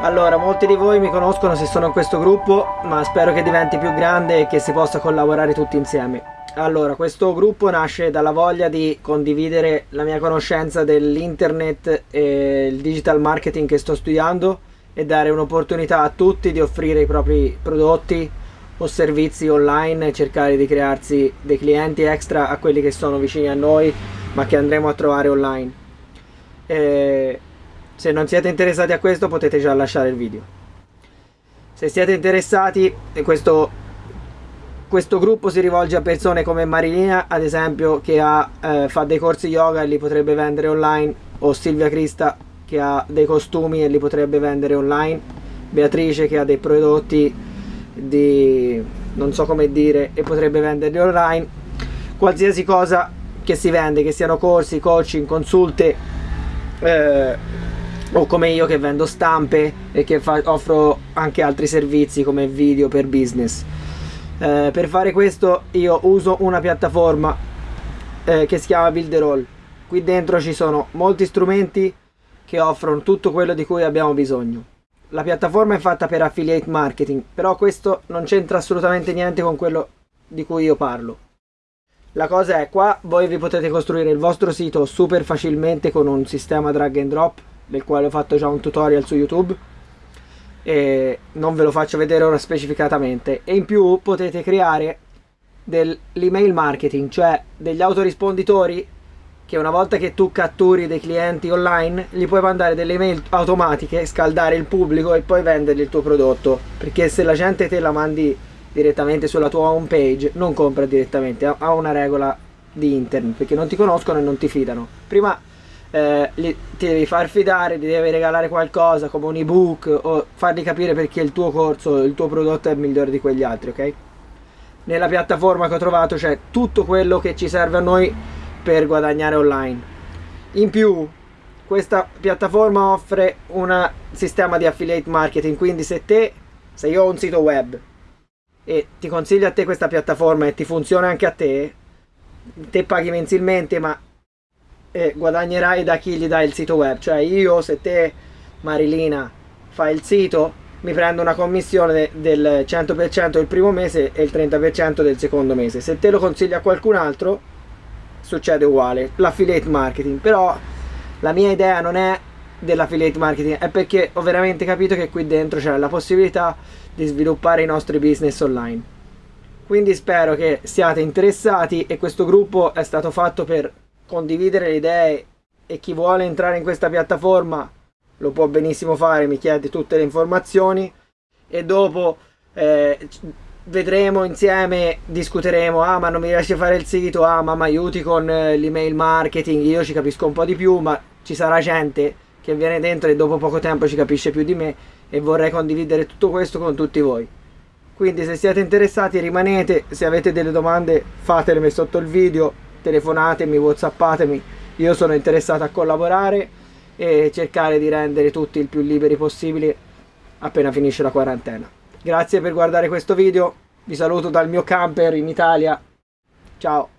Allora, molti di voi mi conoscono se sono in questo gruppo, ma spero che diventi più grande e che si possa collaborare tutti insieme. Allora, questo gruppo nasce dalla voglia di condividere la mia conoscenza dell'internet e il digital marketing che sto studiando e dare un'opportunità a tutti di offrire i propri prodotti o servizi online e cercare di crearsi dei clienti extra a quelli che sono vicini a noi ma che andremo a trovare online. E se non siete interessati a questo potete già lasciare il video. Se siete interessati, questo, questo gruppo si rivolge a persone come Marilina, ad esempio, che ha, eh, fa dei corsi yoga e li potrebbe vendere online, o Silvia Crista, che ha dei costumi e li potrebbe vendere online, Beatrice, che ha dei prodotti di non so come dire e potrebbe venderli online, qualsiasi cosa che si vende, che siano corsi, coaching, consulte, eh, o come io che vendo stampe e che offro anche altri servizi come video per business. Eh, per fare questo io uso una piattaforma eh, che si chiama Builderall. Qui dentro ci sono molti strumenti che offrono tutto quello di cui abbiamo bisogno. La piattaforma è fatta per affiliate marketing, però questo non c'entra assolutamente niente con quello di cui io parlo. La cosa è qua voi vi potete costruire il vostro sito super facilmente con un sistema drag and drop del quale ho fatto già un tutorial su YouTube. E non ve lo faccio vedere ora specificatamente. E in più potete creare dell'email marketing cioè degli autorisponditori che una volta che tu catturi dei clienti online gli puoi mandare delle email automatiche scaldare il pubblico e poi vendergli il tuo prodotto. Perché se la gente te la mandi direttamente sulla tua home page non compra direttamente ha una regola di internet perché non ti conoscono e non ti fidano. Prima eh, li, ti devi far fidare, ti devi regalare qualcosa come un ebook o fargli capire perché il tuo corso, il tuo prodotto è migliore di quegli altri, ok? Nella piattaforma che ho trovato c'è tutto quello che ci serve a noi per guadagnare online. In più, questa piattaforma offre un sistema di affiliate marketing, quindi se te, se io ho un sito web e ti consiglio a te questa piattaforma e ti funziona anche a te, te paghi mensilmente ma e guadagnerai da chi gli dai il sito web. Cioè io, se te, Marilina, fai il sito, mi prendo una commissione del 100% il primo mese e il 30% del secondo mese. Se te lo consigli a qualcun altro, succede uguale. L'affiliate marketing. Però la mia idea non è dell'affiliate marketing, è perché ho veramente capito che qui dentro c'è la possibilità di sviluppare i nostri business online. Quindi spero che siate interessati e questo gruppo è stato fatto per condividere le idee e chi vuole entrare in questa piattaforma lo può benissimo fare, mi chiede tutte le informazioni e dopo eh, vedremo insieme, discuteremo, ah ma non mi riesce a fare il sito, ah ma mi aiuti con eh, l'email marketing, io ci capisco un po' di più, ma ci sarà gente che viene dentro e dopo poco tempo ci capisce più di me e vorrei condividere tutto questo con tutti voi. Quindi se siete interessati rimanete, se avete delle domande fatele sotto il video telefonatemi, whatsappatemi, io sono interessato a collaborare e cercare di rendere tutti il più liberi possibili appena finisce la quarantena. Grazie per guardare questo video, vi saluto dal mio camper in Italia, ciao!